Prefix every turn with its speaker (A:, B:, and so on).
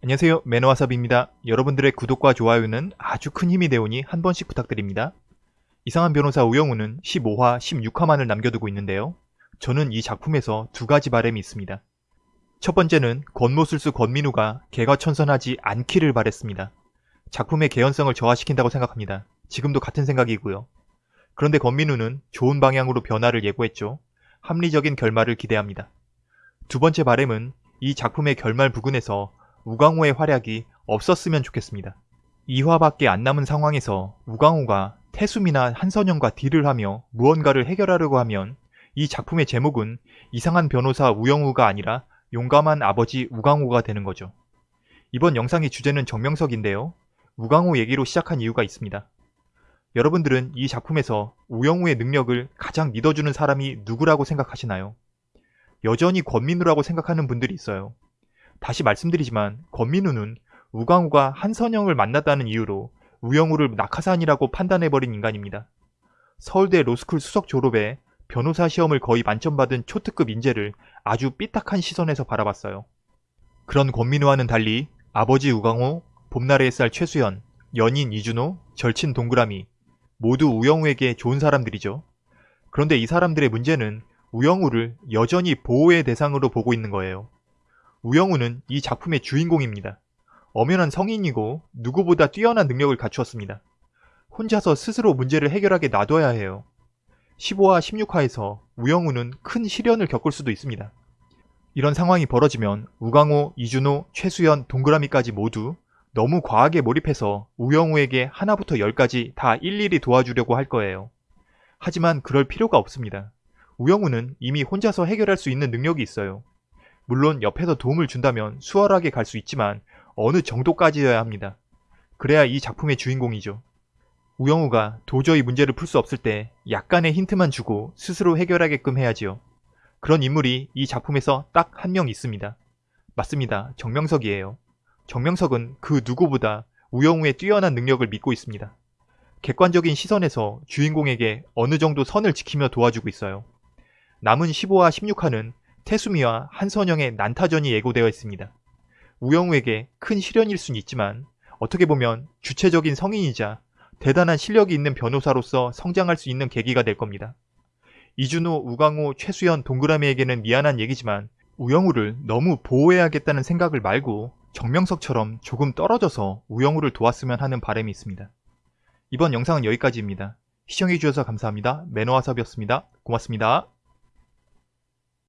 A: 안녕하세요 매너와삽입니다. 여러분들의 구독과 좋아요는 아주 큰 힘이 되오니 한 번씩 부탁드립니다. 이상한 변호사 우영우는 15화, 16화만을 남겨두고 있는데요. 저는 이 작품에서 두 가지 바람이 있습니다. 첫 번째는 권모술수 권민우가 개과천선하지 않기를 바랬습니다. 작품의 개연성을 저하시킨다고 생각합니다. 지금도 같은 생각이고요. 그런데 권민우는 좋은 방향으로 변화를 예고했죠. 합리적인 결말을 기대합니다. 두 번째 바램은 이 작품의 결말 부근에서 우광호의 활약이 없었으면 좋겠습니다. 2화밖에 안 남은 상황에서 우광호가 태수미나 한선영과 딜을 하며 무언가를 해결하려고 하면 이 작품의 제목은 이상한 변호사 우영우가 아니라 용감한 아버지 우광호가 되는 거죠. 이번 영상의 주제는 정명석인데요. 우광호 얘기로 시작한 이유가 있습니다. 여러분들은 이 작품에서 우영우의 능력을 가장 믿어주는 사람이 누구라고 생각하시나요? 여전히 권민우라고 생각하는 분들이 있어요. 다시 말씀드리지만 권민우는 우광우가 한선영을 만났다는 이유로 우영우를 낙하산이라고 판단해버린 인간입니다. 서울대 로스쿨 수석 졸업에 변호사 시험을 거의 만점 받은 초특급 인재를 아주 삐딱한 시선에서 바라봤어요. 그런 권민우와는 달리 아버지 우광호, 봄날의 햇살 최수연, 연인 이준호, 절친 동그라미 모두 우영우에게 좋은 사람들이죠. 그런데 이 사람들의 문제는 우영우를 여전히 보호의 대상으로 보고 있는 거예요. 우영우는 이 작품의 주인공입니다. 엄연한 성인이고 누구보다 뛰어난 능력을 갖추었습니다. 혼자서 스스로 문제를 해결하게 놔둬야 해요. 15화, 16화에서 우영우는 큰 시련을 겪을 수도 있습니다. 이런 상황이 벌어지면 우광호, 이준호, 최수연, 동그라미까지 모두 너무 과하게 몰입해서 우영우에게 하나부터 열까지 다 일일이 도와주려고 할 거예요. 하지만 그럴 필요가 없습니다. 우영우는 이미 혼자서 해결할 수 있는 능력이 있어요. 물론 옆에서 도움을 준다면 수월하게 갈 수 있지만 어느 정도까지여야 합니다. 그래야 이 작품의 주인공이죠. 우영우가 도저히 문제를 풀 수 없을 때 약간의 힌트만 주고 스스로 해결하게끔 해야지요. 그런 인물이 이 작품에서 딱 한 명 있습니다. 맞습니다. 정명석이에요. 정명석은 그 누구보다 우영우의 뛰어난 능력을 믿고 있습니다. 객관적인 시선에서 주인공에게 어느 정도 선을 지키며 도와주고 있어요. 남은 15화, 16화는 태수미와 한선영의 난타전이 예고되어 있습니다. 우영우에게 큰 시련일 수는 있지만 어떻게 보면 주체적인 성인이자 대단한 실력이 있는 변호사로서 성장할 수 있는 계기가 될 겁니다. 이준호, 우광호, 최수연, 동그라미에게는 미안한 얘기지만 우영우를 너무 보호해야겠다는 생각을 말고 정명석처럼 조금 떨어져서 우영우를 도왔으면 하는 바람이 있습니다. 이번 영상은 여기까지입니다. 시청해주셔서 감사합니다. 매너와섭이었습니다. 고맙습니다.